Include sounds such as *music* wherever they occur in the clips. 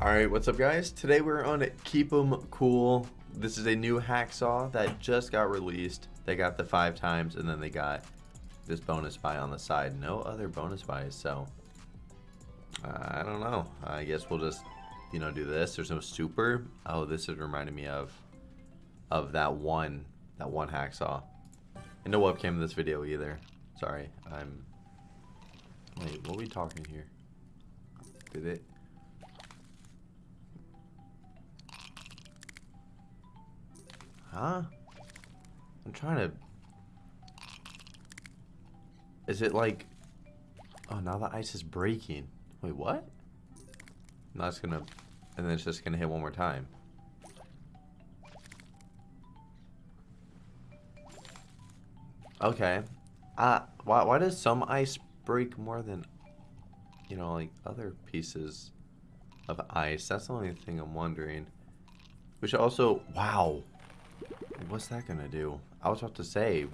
Alright, what's up guys? Today we're on Keep 'em Cool. This is a new hacksaw that just got released. They got the five times and then they got this bonus buy on the side. No other bonus buys, so uh, I don't know. I guess we'll just, you know, do this. There's no super. Oh, this is reminding me of of that one that one hacksaw. And no webcam in this video either. Sorry, I'm Wait, what are we talking here? Did it Huh? I'm trying to... Is it like... Oh, now the ice is breaking. Wait, what? Now it's gonna... And then it's just gonna hit one more time. Okay. Uh, why, why does some ice break more than, you know, like other pieces of ice? That's the only thing I'm wondering. Which also, wow. What's that gonna do? I was about to say.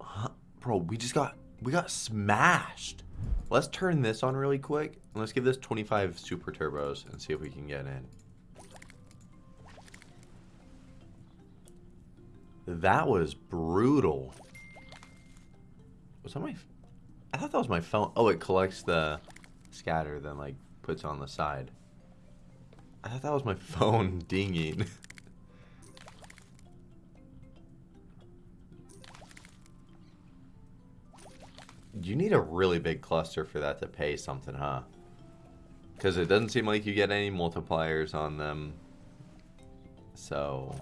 Huh? Bro, we just got, we got smashed. Let's turn this on really quick. And let's give this 25 super turbos and see if we can get in. That was brutal. Was that my... I thought that was my phone. Oh, it collects the scatter, then like puts on the side. I thought that was my *laughs* phone dinging. You need a really big cluster for that to pay something, huh? Because it doesn't seem like you get any multipliers on them. So,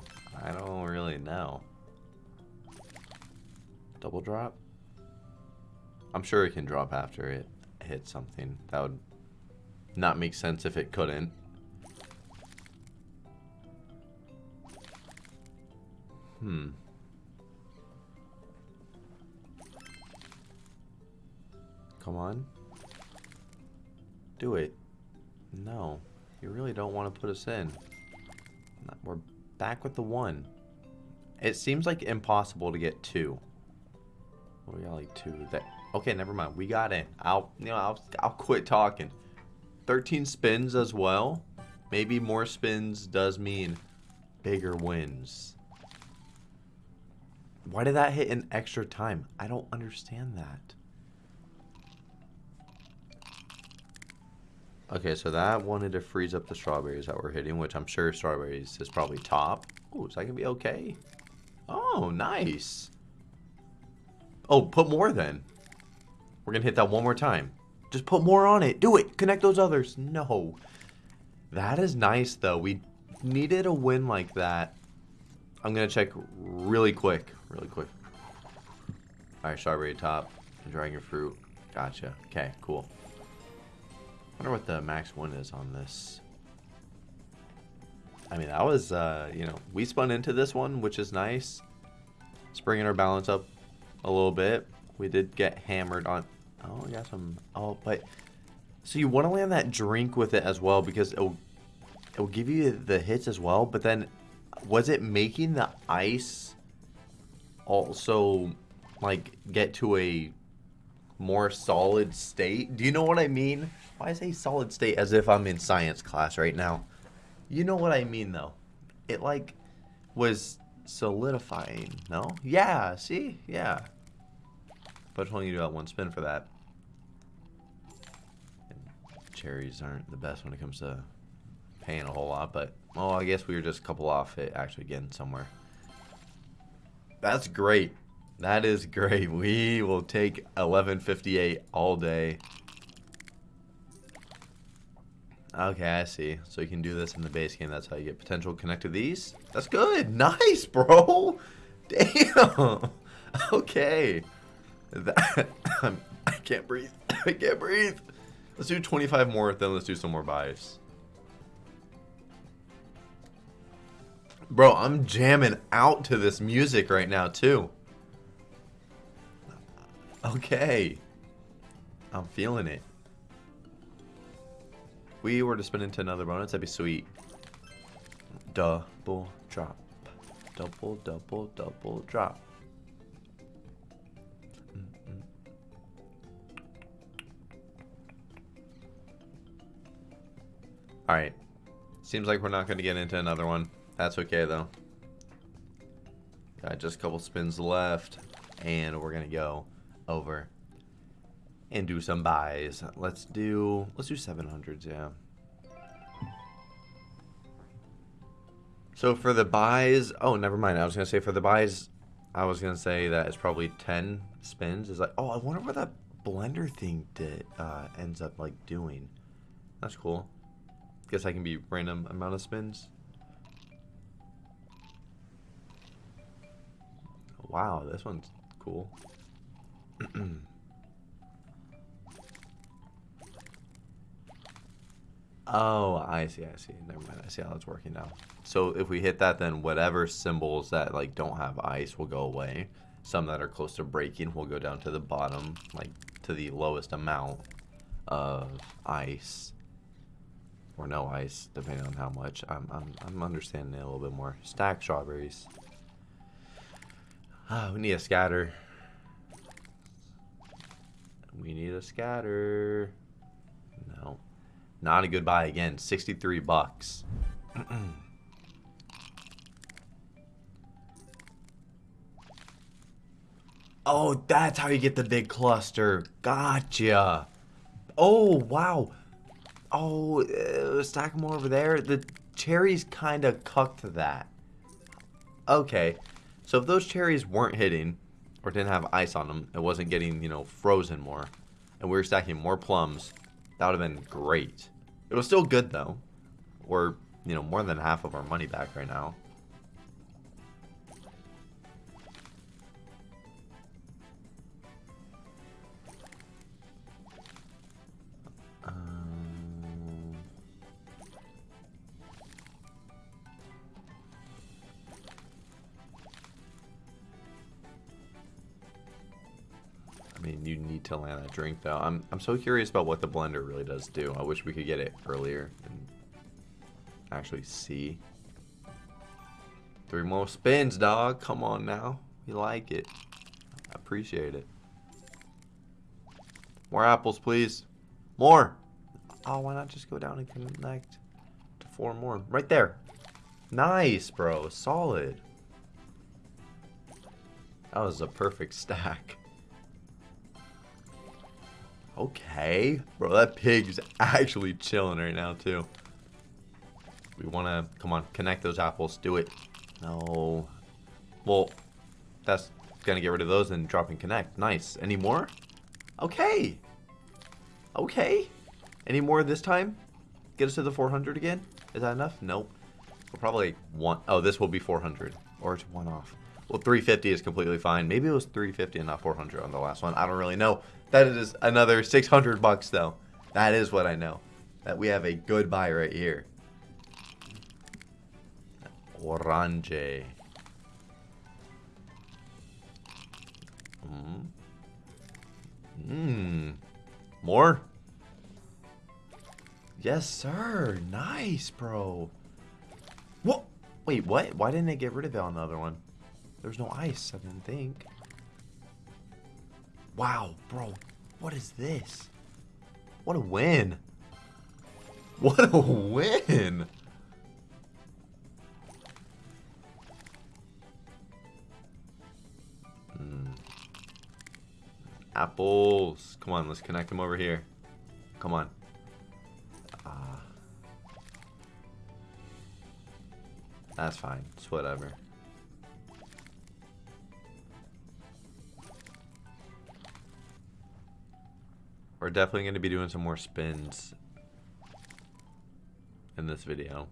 I don't really know. Double drop? I'm sure it can drop after it hits something. That would not make sense if it couldn't. Hmm. Come on. Do it. No. You really don't want to put us in. We're back with the one. It seems like impossible to get two. we got like two. That okay, never mind. We got in. I'll you know I'll I'll quit talking. 13 spins as well. Maybe more spins does mean bigger wins. Why did that hit in extra time? I don't understand that. Okay, so that wanted to freeze up the strawberries that we're hitting, which I'm sure strawberries is probably top. Oh, that going to be okay? Oh, nice. Oh, put more then. We're going to hit that one more time. Just put more on it. Do it. Connect those others. No. That is nice, though. We needed a win like that. I'm going to check really quick. Really quick. Alright, strawberry top. Dragon fruit. Gotcha. Okay, cool wonder what the max one is on this. I mean, that was, uh, you know, we spun into this one, which is nice. It's bringing our balance up a little bit. We did get hammered on... Oh, we got some... Oh, but... So you want to land that drink with it as well because it'll, it'll give you the hits as well. But then, was it making the ice also, like, get to a more solid state? Do you know what I mean? Why say solid state as if I'm in science class right now? You know what I mean, though. It, like, was solidifying, no? Yeah, see? Yeah. But only do that one spin for that. And cherries aren't the best when it comes to paying a whole lot, but, well, I guess we were just a couple off it actually getting somewhere. That's great. That is great. We will take 1158 all day. Okay, I see. So you can do this in the base game. That's how you get potential connect to these. That's good. *laughs* Nice, bro. Damn. *laughs* Okay. That *coughs* I can't breathe. *coughs* I can't breathe. Let's do 25 more, then let's do some more buys. Bro, I'm jamming out to this music right now, too. Okay. I'm feeling it we were to spin into another bonus, that'd be sweet. Double drop. Double, double, double drop. Mm-hmm. Alright. Seems like we're not going to get into another one. That's okay, though. Got just a couple spins left. And we're going to go over and do some buys. Let's do, let's do 700s, yeah. So for the buys, oh, never mind. I was going to say for the buys, I was going to say that it's probably 10 spins. Is like, oh, I wonder what that blender thing did, uh, ends up like doing. That's cool. Guess I can be random amount of spins. Wow, this one's cool. *clears throat* oh, I see, I see. Never mind, I see how it's working now. So if we hit that, then whatever symbols that like don't have ice will go away. Some that are close to breaking will go down to the bottom, like to the lowest amount of ice or no ice, depending on how much. I'm, I'm, I'm understanding it a little bit more. Stack strawberries. Ah, we need a scatter. We need a scatter. No. Not a good buy again. 63 bucks. *clears throat* oh, that's how you get the big cluster. Gotcha. Oh, wow. Oh, uh, stack more over there. The cherries kind of cucked that. Okay. So if those cherries weren't hitting, or didn't have ice on them, it wasn't getting, you know, frozen more, and we were stacking more plums, that would have been great. It was still good, though. We're, you know, more than half of our money back right now. That drink, though. I'm, I'm so curious about what the blender really does do. I wish we could get it earlier and actually see. Three more spins, dog. Come on now. You like it. I appreciate it. More apples, please. More. Oh, why not just go down and connect to four more? Right there. Nice, bro. Solid. That was a perfect *laughs* stack. Okay. Bro, that pig's actually chilling right now, too. We want to... Come on, connect those apples. Do it. No. Well, that's going to get rid of those and drop and connect. Nice. Any more? Okay. Okay. Any more this time? Get us to the 400 again? Is that enough? Nope. We'll probably want... Oh, this will be 400. Or it's one off. Well, 350 is completely fine. Maybe it was 350 and not 400 on the last one. I don't really know. That is another 600 bucks, though. That is what I know. That we have a good buy right here. Orange. Mmm. Mmm. More? Yes, sir. Nice, bro. What? Wait, what? Why didn't they get rid of it on the other one? There's no ice, I didn't think. Wow, bro. What is this? What a win. What a win. Mm. Apples. Come on, let's connect them over here. Come on. Ah. That's fine. It's whatever. We're definitely going to be doing some more spins in this video.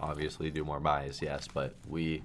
Obviously do more buys, yes, but we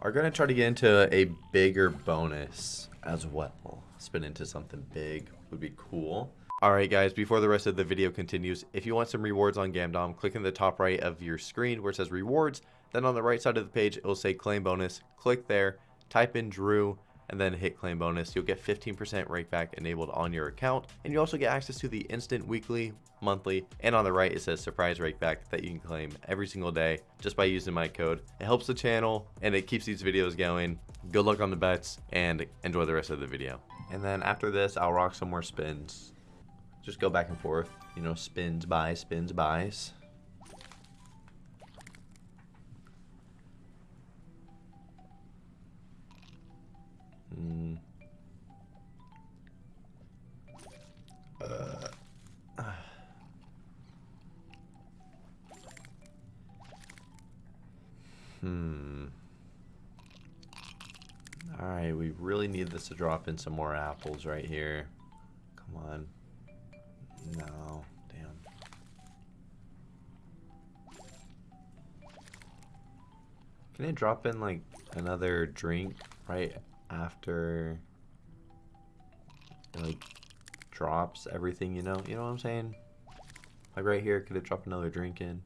are going to try to get into a bigger bonus as well. Spin into something big would be cool. Alright guys, before the rest of the video continues, if you want some rewards on Gamdom, click in the top right of your screen where it says rewards. Then on the right side of the page, it will say claim bonus. Click there, type in Drew, and then hit claim bonus, you'll get 15% rakeback enabled on your account. And you also get access to the instant weekly, monthly, and on the right it says surprise rakeback that you can claim every single day just by using my code. It helps the channel and it keeps these videos going. Good luck on the bets and enjoy the rest of the video. And then after this, I'll rock some more spins. Just go back and forth. You know, spins, buys, spins, buys. Really need this to drop in some more apples right here. Come on. No, damn. Can it drop in like another drink right after like drops everything, you know? You know what I'm saying? Like right here, could it drop another drink in?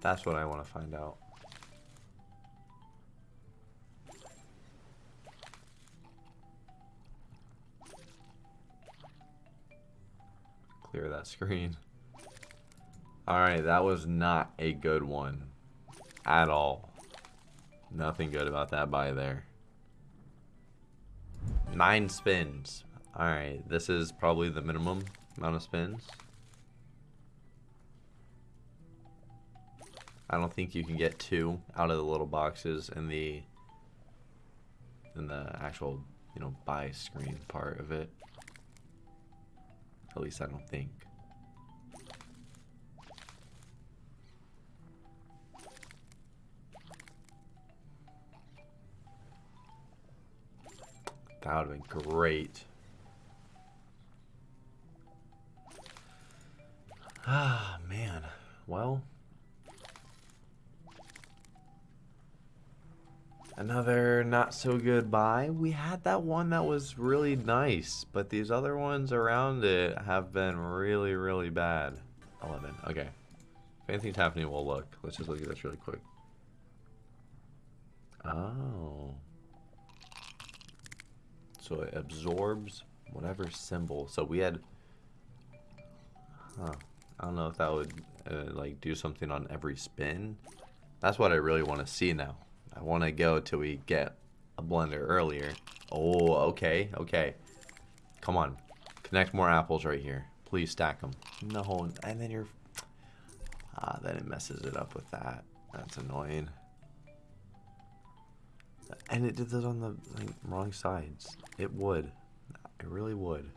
That's what I want to find out. That screen. Alright, that was not a good one. At all. Nothing good about that buy there. Nine spins. Alright, this is probably the minimum amount of spins. I don't think you can get two out of the little boxes in the in the actual, you know, buy screen part of it. At least I don't think. That would have been great. Ah, man. Well. Another not so good buy. We had that one that was really nice, but these other ones around it have been really, really bad. 11. Okay. If anything's happening, we'll look. Let's just look at this really quick. Oh. So it absorbs whatever symbol. So we had... Huh. I don't know if that would uh, like do something on every spin. That's what I really want to see now. I want to go till we get a blender earlier. Oh, okay, okay. Come on. Connect more apples right here. Please stack them. No, and then you're... Ah, then it messes it up with that. That's annoying. And it did this on the like, wrong sides. It would. It really would.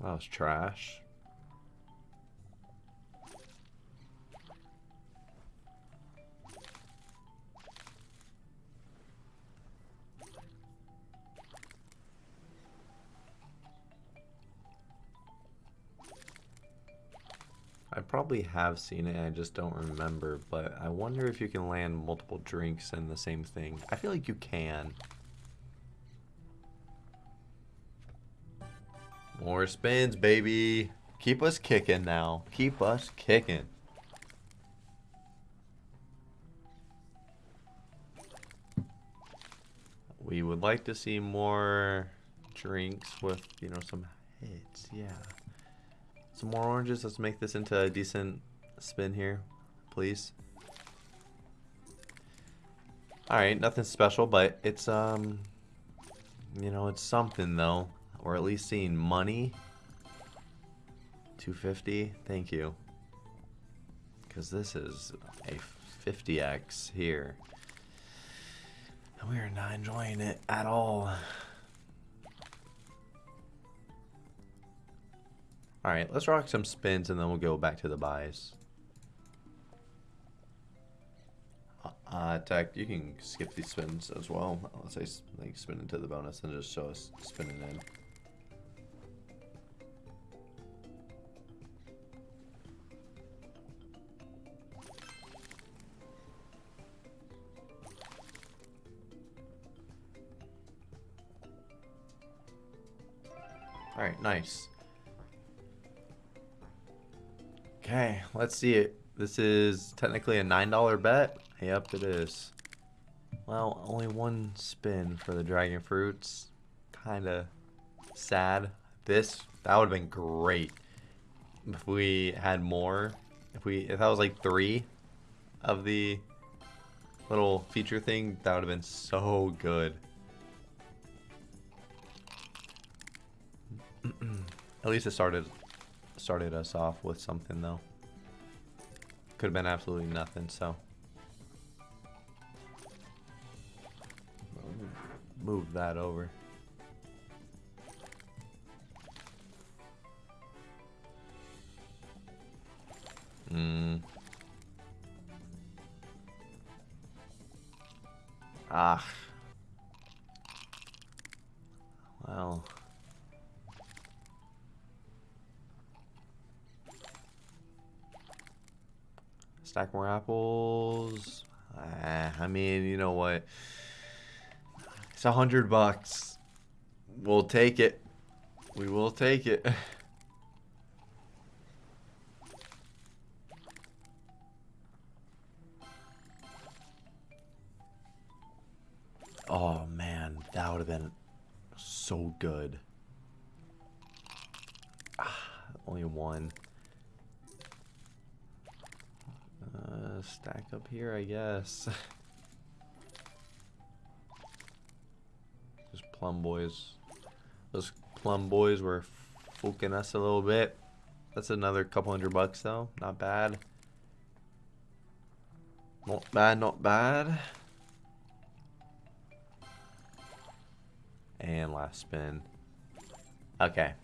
That was trash. Probably have seen it, I just don't remember, but I wonder if you can land multiple drinks in the same thing. I feel like you can. More spins, baby. Keep us kicking now. Keep us kicking. We would like to see more drinks with, you know, some hits. Yeah. Some more oranges. Let's make this into a decent spin here, please. Alright, nothing special, but it's, um, you know, it's something, though. Or at least seeing money. 250, thank you. Because this is a 50x here. And we are not enjoying it at all. Alright, let's rock some spins and then we'll go back to the buys. Uh, uh, Tech, you can skip these spins as well. Let's say like spin into the bonus and just show us spinning in. Alright, nice. Okay, let's see it. This is technically a $9 bet. Yep, it is. Well, only one spin for the dragon fruits. Kinda sad. This, that would have been great. If we had more. If we, if that was like three of the little feature thing, that would have been so good. *clears throat* At least it started started us off with something though. Could have been absolutely nothing, so. Move that over. Hmm. Ah. Stack more apples. Ah, I mean, you know what? It's a hundred bucks. We'll take it. We will take it. *laughs* here, I guess. *laughs* Those plum boys. Those plum boys were fooking us a little bit. That's another couple hundred bucks though. Not bad. Not bad, not bad. And last spin. Okay.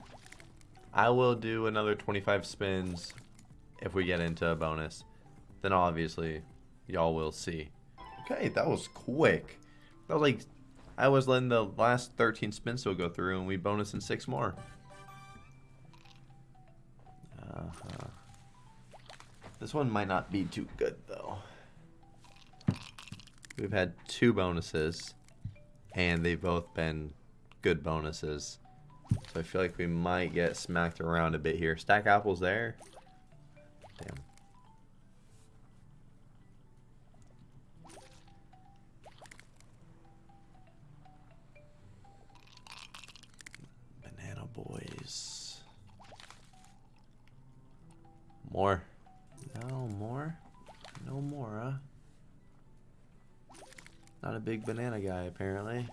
I will do another 25 spins if we get into a bonus. Then obviously, y'all will see. Okay, that was quick. That was like, I was letting the last 13 spins go through and we bonus in six more. Uh -huh. This one might not be too good though. We've had two bonuses and they've both been good bonuses. So I feel like we might get smacked around a bit here. Stack apples there. Damn. More. No, more? No more, huh? Not a big banana guy, apparently.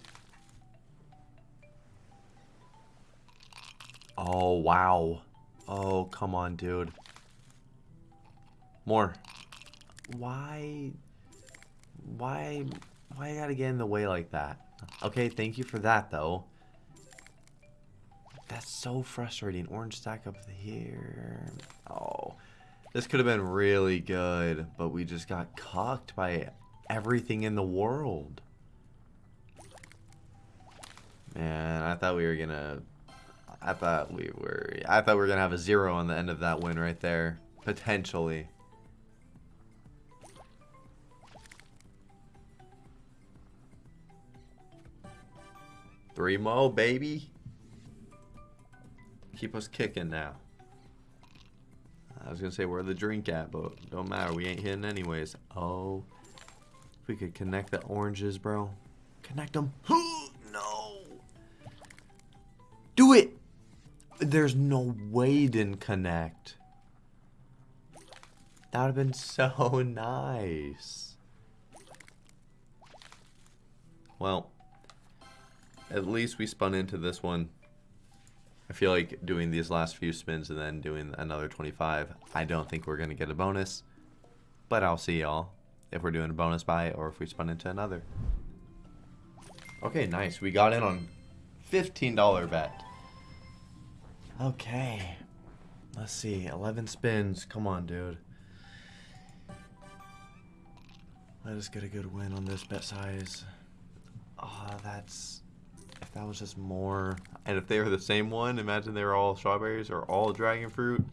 Oh, wow. Oh, come on, dude. More. Why? Why? Why I gotta get in the way like that? Okay, thank you for that, though. That's so frustrating. Orange stack up here. Oh. This could have been really good, but we just got cocked by everything in the world. Man, I thought we were gonna I thought we were I thought we were gonna have a zero on the end of that win right there. Potentially. Three mo, baby. Keep us kicking now. I was gonna say where the drink at, but don't matter. We ain't hitting anyways. Oh, if we could connect the oranges, bro. Connect them. *gasps* no. Do it. There's no way didn't connect. That would have been so *laughs* nice. Well, at least we spun into this one. I feel like doing these last few spins and then doing another 25, I don't think we're going to get a bonus. But I'll see y'all if we're doing a bonus buy or if we spun into another. Okay, nice. We got in on $15 bet. Okay. Let's see. 11 spins. Come on, dude. Let us get a good win on this bet size. Ah, oh, that's... That was just more... And if they were the same one, imagine they were all strawberries or all dragon fruit.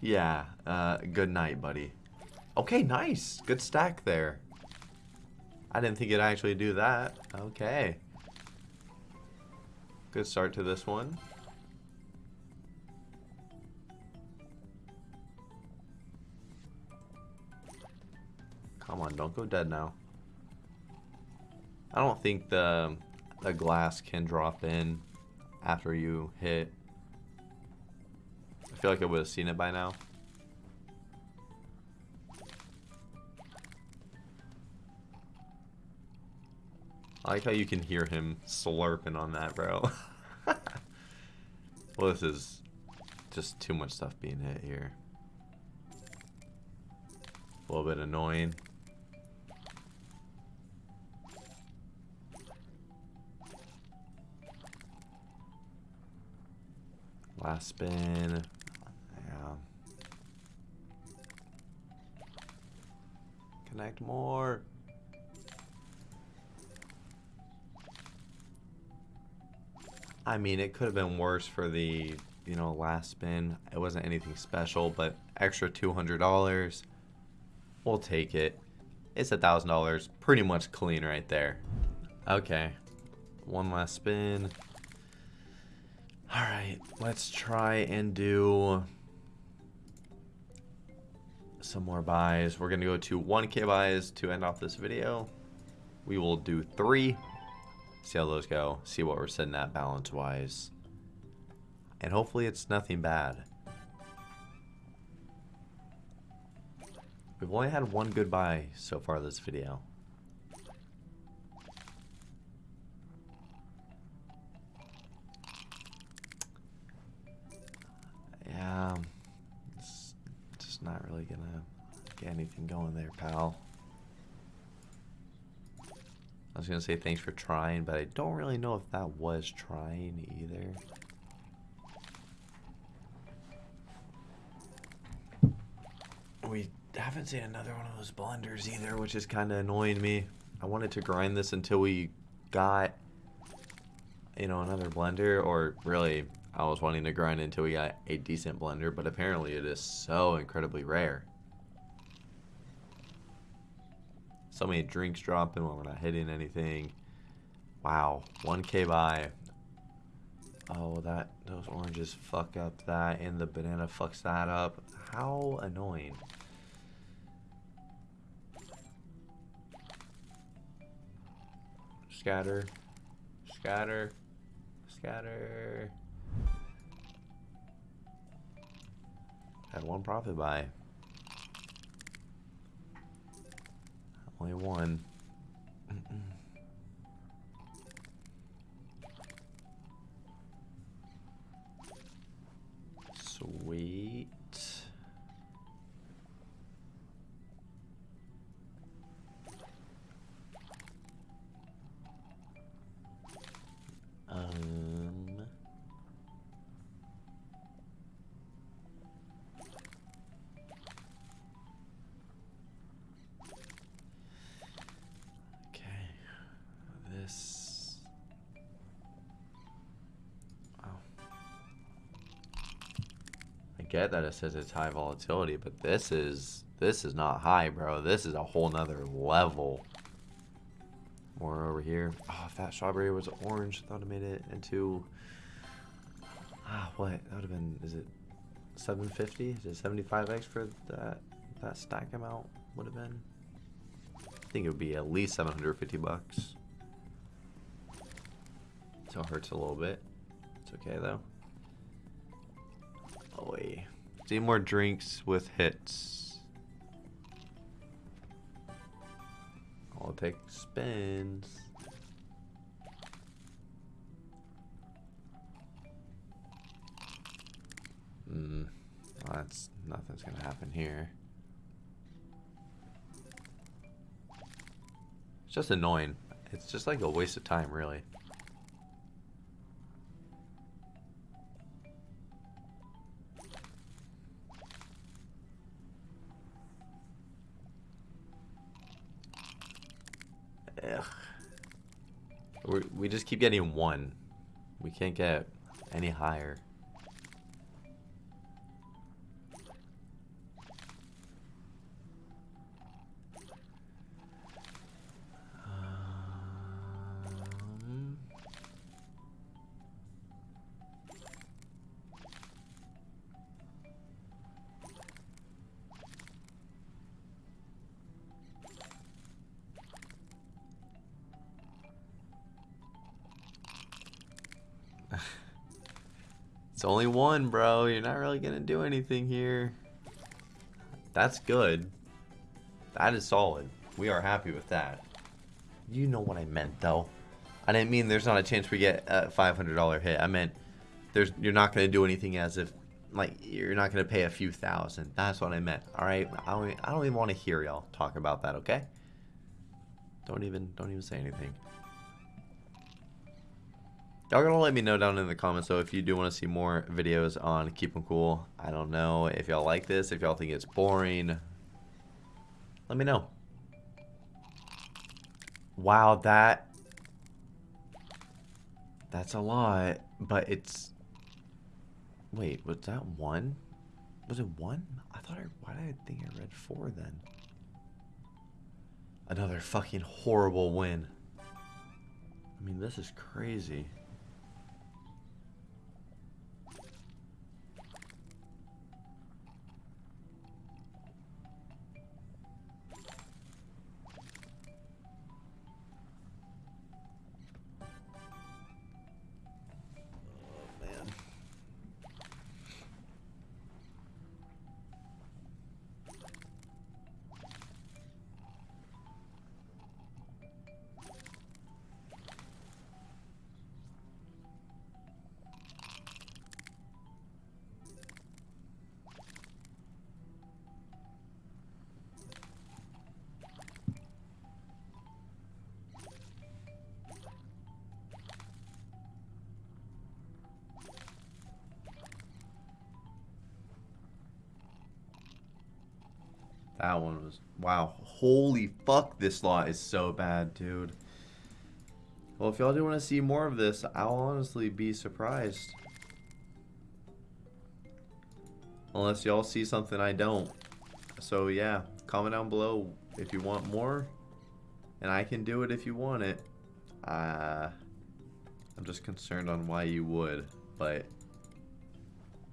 Yeah. Uh, good night, buddy. Okay, nice. Good stack there. I didn't think it'd actually do that. Okay. Good start to this one. Come on, don't go dead now. I don't think the the glass can drop in after you hit. I feel like I would have seen it by now. I like how you can hear him slurping on that, bro. *laughs* well, this is just too much stuff being hit here. A little bit annoying. Last spin. Yeah. Connect more. I mean, it could have been worse for the, you know, last spin. It wasn't anything special, but extra $200. We'll take it. It's a $1,000. Pretty much clean right there. Okay. One last spin. Alright, let's try and do some more buys. We're going to go to 1k buys to end off this video. We will do three. See how those go. See what we're sitting at balance-wise. And hopefully it's nothing bad. We've only had one good buy so far this video. Not really gonna get anything going there, pal. I was gonna say thanks for trying, but I don't really know if that was trying either. We haven't seen another one of those blenders either, which is kind of annoying me. I wanted to grind this until we got, you know, another blender, or really, I was wanting to grind until we got a decent blender, but apparently it is so incredibly rare. So many drinks dropping when we're not hitting anything. Wow, 1k buy. Oh, that those oranges fuck up that, and the banana fucks that up. How annoying. Scatter. Scatter. Scatter. Had one profit buy. Only one. Get that it says it's high volatility, but this is this is not high, bro. This is a whole nother level. More over here. Oh, if that strawberry was orange, I thought it made it into. Ah, what? That would have been. Is it 750? Is it 75x for that that stack amount? Would have been. I think it would be at least 750 bucks. So it hurts a little bit. It's okay though. Wait. See more drinks with hits. I'll take spins. Hmm. Well, that's nothing's gonna happen here. It's just annoying. It's just like a waste of time, really. Keep getting one. We can't get any higher. *laughs* It's only one, bro. You're not really gonna do anything here. That's good. That is solid. We are happy with that. You know what I meant, though. I didn't mean there's not a chance we get a $500 hit. I meant there's you're not gonna do anything as if like you're not gonna pay a few thousand. That's what I meant. All right. I don't. I don't even want to hear y'all talk about that. Okay. Don't even. Don't even say anything. Y'all gonna let me know down in the comments though if you do want to see more videos on Keep 'em Cool. I don't know if y'all like this, if y'all think it's boring. Let me know. Wow, that that's a lot, but it's Wait, was that one? Was it one? I thought I why did I think I read four then? Another fucking horrible win. I mean, this is crazy. That one was wow. Holy fuck, this lot is so bad, dude. Well, if y'all do want to see more of this, I'll honestly be surprised. Unless y'all see something I don't. So yeah, comment down below if you want more. And I can do it if you want it. Uh, I'm just concerned on why you would. But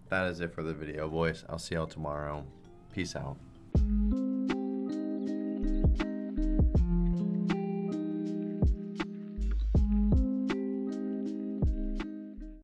that is it for the video, boys. I'll see y'all tomorrow. Peace out.